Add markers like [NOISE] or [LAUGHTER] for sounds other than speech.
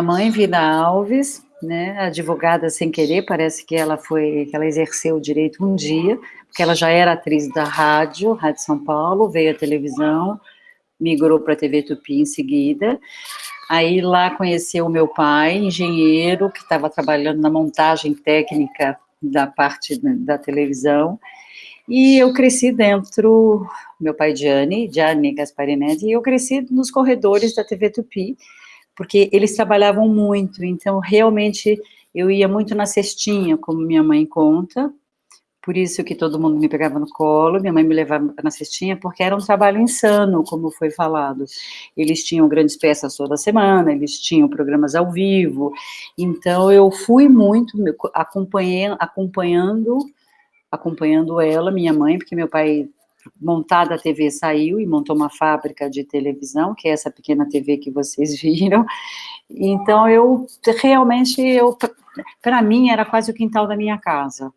minha mãe, Vida Alves, né, advogada sem querer, parece que ela foi, que ela exerceu o direito um dia, porque ela já era atriz da rádio, Rádio São Paulo, veio à televisão, migrou para a TV Tupi em seguida, aí lá conheceu o meu pai, engenheiro, que estava trabalhando na montagem técnica da parte da televisão, e eu cresci dentro, meu pai Gianni, Gianni Gasparinetti, e eu cresci nos corredores da TV Tupi, porque eles trabalhavam muito, então realmente eu ia muito na cestinha, como minha mãe conta, por isso que todo mundo me pegava no colo, minha mãe me levava na cestinha, porque era um trabalho insano, como foi falado. Eles tinham grandes peças toda semana, eles tinham programas ao vivo, então eu fui muito acompanhando, acompanhando, acompanhando ela, minha mãe, porque meu pai montada a TV saiu e montou uma fábrica de televisão, que é essa pequena TV que vocês [LAUGHS] viram. Então eu realmente eu para mim era quase o quintal da minha casa.